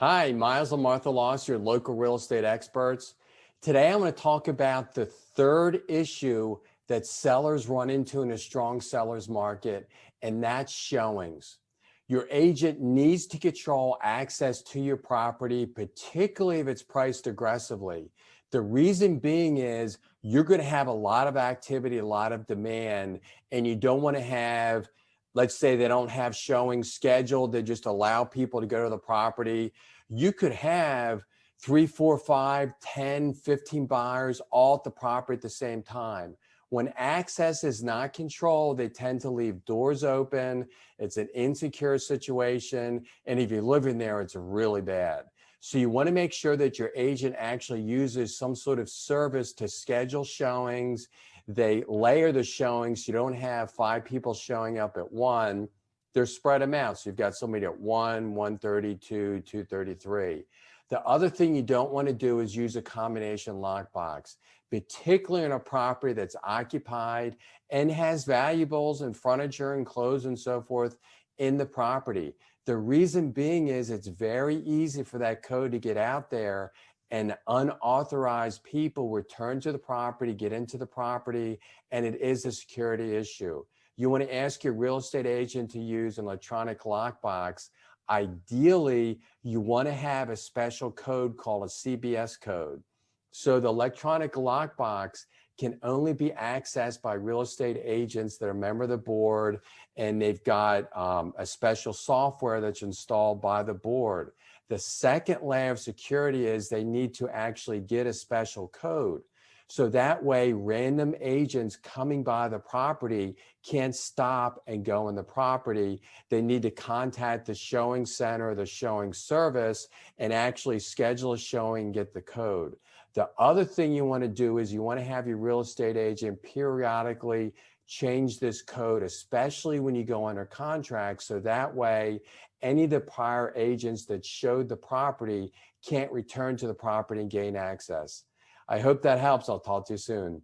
Hi, Miles and Martha Loss, your local real estate experts. Today, I'm going to talk about the third issue that sellers run into in a strong seller's market, and that's showings. Your agent needs to control access to your property, particularly if it's priced aggressively. The reason being is you're going to have a lot of activity, a lot of demand, and you don't want to have let's say they don't have showings scheduled, they just allow people to go to the property. You could have three, four, five, 10, 15 buyers all at the property at the same time. When access is not controlled, they tend to leave doors open. It's an insecure situation. And if you live in there, it's really bad. So you want to make sure that your agent actually uses some sort of service to schedule showings they layer the showings. You don't have five people showing up at one. They're spread them out. So you've got somebody at one, 132, 233. The other thing you don't want to do is use a combination lockbox, particularly in a property that's occupied and has valuables and furniture and clothes and so forth in the property. The reason being is it's very easy for that code to get out there and unauthorized people return to the property, get into the property, and it is a security issue. You want to ask your real estate agent to use an electronic lockbox. Ideally, you want to have a special code called a CBS code. So the electronic lockbox can only be accessed by real estate agents that are a member of the board and they've got um, a special software that's installed by the board. The second layer of security is they need to actually get a special code. So that way random agents coming by the property can't stop and go in the property. They need to contact the showing center, the showing service, and actually schedule a showing, and get the code. The other thing you want to do is you want to have your real estate agent periodically change this code, especially when you go under contract. So that way, any of the prior agents that showed the property can't return to the property and gain access. I hope that helps. I'll talk to you soon.